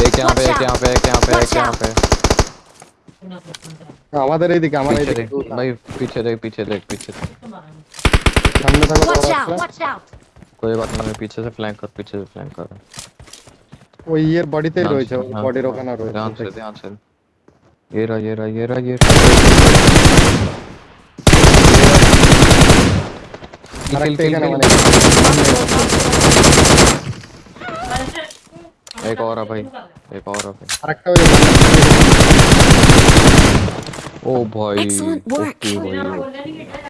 एक यहाँ पे एक यहाँ पे एक यहाँ पे एक यहाँ पे हमारे रे दिख हमारे रे दिख भाई पीछे देख पीछे देख पीछे सामने था कोई बात नहीं मैं पीछे से फ्लैंक कर पीछे से फ्लैंक कर ओ ईयर बॉडी ते रोई छो बॉडी रोकना रोई ध्यान से ध्यान से ये रहा ये रहा ये रहा ये खेल एक और है भाई एक और है ओ भाई